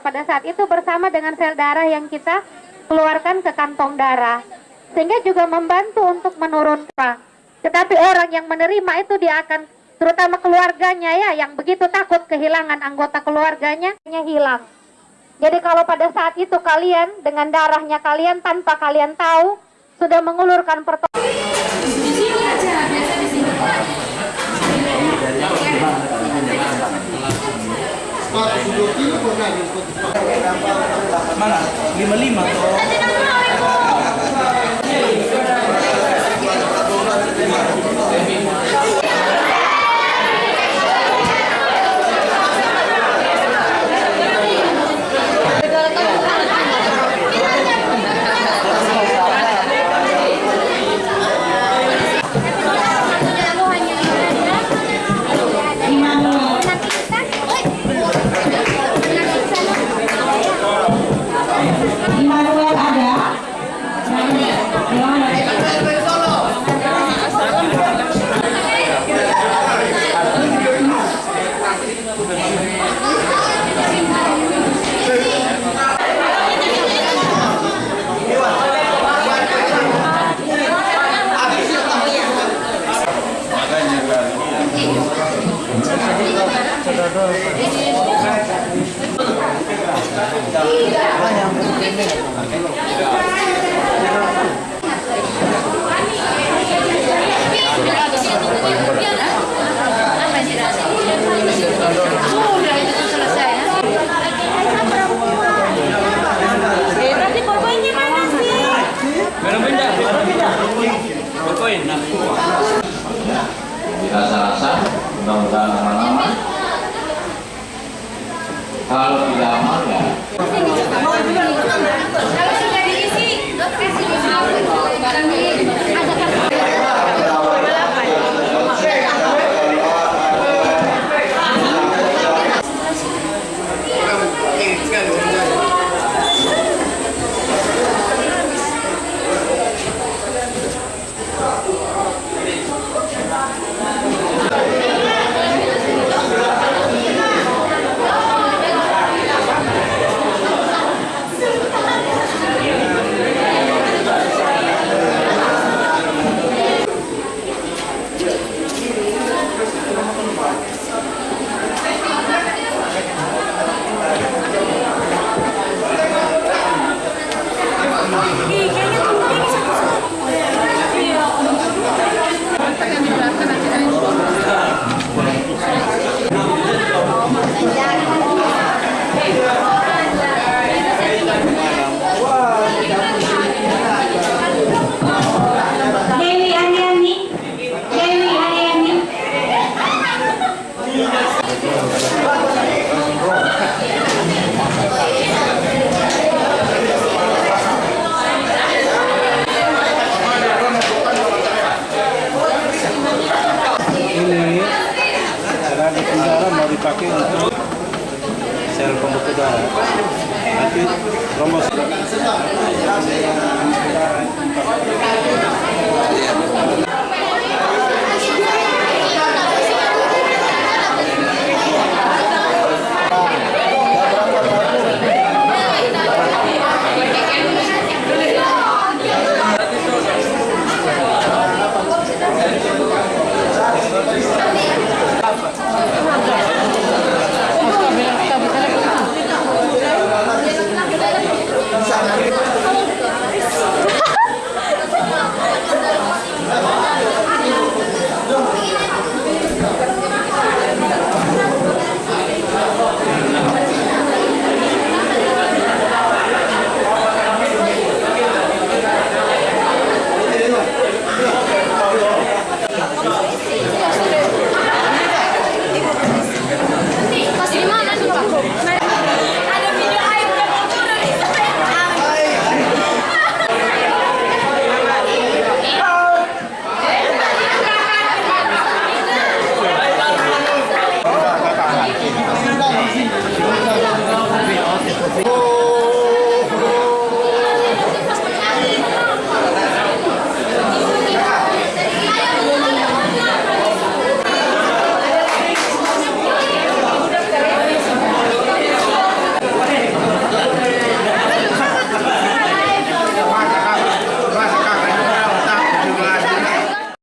pada saat itu bersama dengan sel darah yang kita keluarkan ke kantong darah sehingga juga membantu untuk menurunkan. Tetapi orang yang menerima itu dia akan terutama keluarganya ya yang begitu takut kehilangan anggota keluarganya hilang. Jadi kalau pada saat itu kalian dengan darahnya kalian tanpa kalian tahu sudah mengulurkan pertolongan Mana? 55 tuh. Nah. dirasa-rasa mudah-mudahan kalau tidak dipakai untuk sel pembuka darah. Nanti promosi.